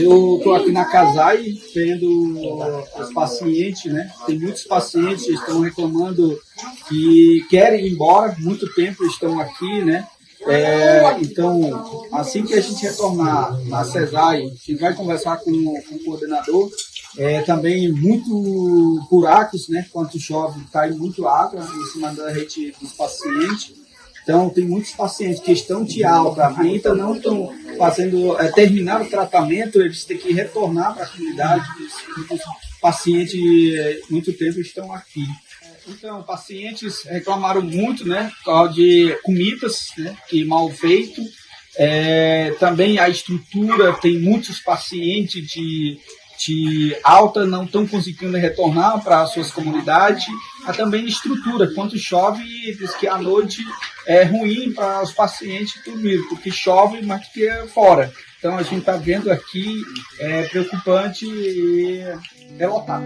Eu estou aqui na Casai vendo os pacientes, né? Tem muitos pacientes que estão reclamando que querem ir embora, muito tempo estão aqui, né? É, então, assim que a gente retornar na CESAI, a gente vai conversar com, com o coordenador. É, também muito buracos, né? Quando chove, cai muito água em cima da rede dos pacientes. Então, tem muitos pacientes que estão de alta, ainda não estão fazendo, é, terminar o tratamento, eles têm que retornar para a comunidade. Muitos pacientes, muito tempo, estão aqui. Então, pacientes reclamaram muito, né, de comidas, né, que mal feito. É, também a estrutura, tem muitos pacientes de de alta não estão conseguindo retornar para suas comunidades, há também estrutura. Quando chove, diz que a noite é ruim para os pacientes dormir, porque chove mais do que fora. Então a gente está vendo aqui, é preocupante e é lotado.